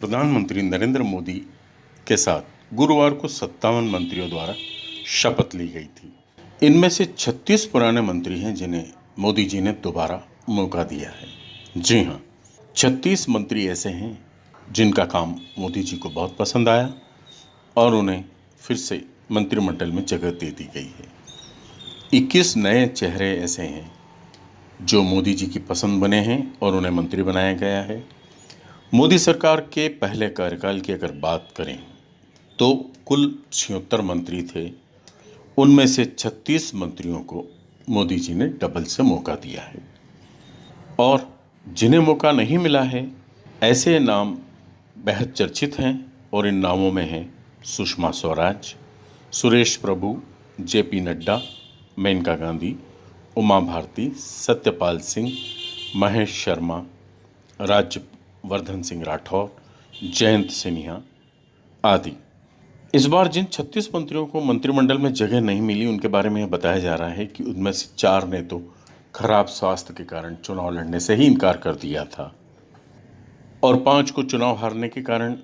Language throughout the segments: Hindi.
प्रधानमंत्री नरेंद्र मोदी के साथ गुरुवार को सत्तावन मंत्रियों द्वारा शपथ ली गई थी। इनमें से 36 पुराने मंत्री हैं जिन्हें मोदी जी ने दोबारा मौका दिया है। जी हाँ 36 मंत्री ऐसे हैं जिनका काम मोदी जी को बहुत पसंद आया और उन्हें फिर से मंत्रिमंडल में जगह दे दी गई है। 21 नए चेहरे ऐसे हैं जो मोदी जी की पसंद बने हैं और उन्हें मंत्री बनाया गया है। मोदी सरकार के पहले कार्यकाल की अगर बात करें तो कुल छिहत्तर मंत्री थे। उनमें से 36 मंत्रियों को मोदी जी ने डबल से मौका दिया है। और जिन्हें मौका नहीं मिला है, ऐसे नाम बेहद चर्चित हैं और इन नामों में हैं Sushma Swaraj, Suresh Prabhu J P Nadda, Maneka Gandhi, Uma Bharti, Satyapal Singh, Mahesh Sharma Rajyavardhan Singh Rathore, Jayant Sinha आदि। इस बार जिन 36 मंत्रियों को मंत्रिमंडल में जगह नहीं मिली, उनके बारे में यह बताया जा रहा है कि उनमें से चार ने तो खराब स्वास्थ्य के कारण चुनाव लड़ने से ही इनकार कर दिया था और पाँच को चुनाव हारने के कारण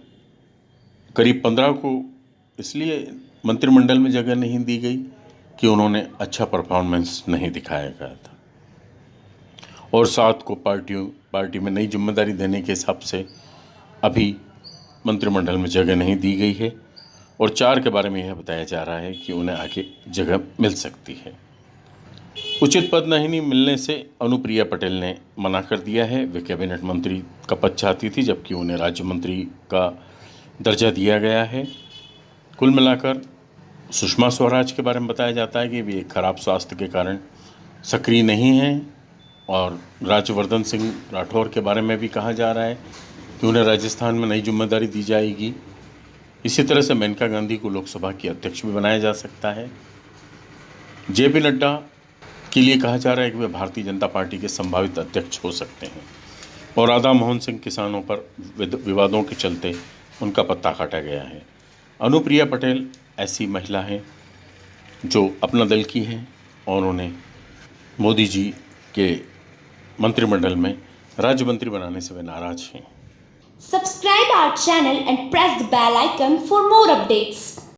करीब पंद्रह को इसलिए मंत्रिमंडल में जगह नहीं दी गई कि उन्होंने अच्छा परफॉर्मेंस नहीं दिखाया गया था। और सात को पार्टियों, पार्टी में नई ज़िम्मेदारी देने के हिसाब से अभी मंत्रिमंडल में जगह नहीं दी गई है। और चार के बारे में यह बताया जा रहा है कि उन्हें आगे जगह मिल सकती है। उचित पद नहीं मिलने से अनुप्रिया पटेल ने मना कर दिया है। वे कैबिनेट मंत्री का पद चाहती थी, जबकि उन्हें राज्य मंत्री का दर्जा दिया गया है। कुल मिलाकर सुषमा स्वराज के बारे में बताया जाता है कि वे खराब स्वास्थ्य के कारण सक्रिय नहीं हैं। और राज्यवर्धन सिंह राठौर के बारे में भी कहा जा रहा है कि उन्हें राजस्थान में नई ज़िम्मेदारी दी जाएगी। इसी तरह से मेनका गांधी को लोकसभा की अध्यक्ष भी बनाया जा सकता है। जे पी नड्डा के लिए कहा जा रहा है कि वे भारतीय जनता पार्टी के संभावित अध्यक्ष हो सकते हैं और राधा मोहन सिंह किसानों पर विवादों के चलते उनका पत्ता काटा गया है। अनुप्रिया पटेल ऐसी महिला हैं जो अपना दल की हैं और उन्हें मोदी जी के मंत्रिमंडल में राज्य मंत्री बनाने से वे नाराज़ हैं। Subscribe our channel and press the bell icon for more updates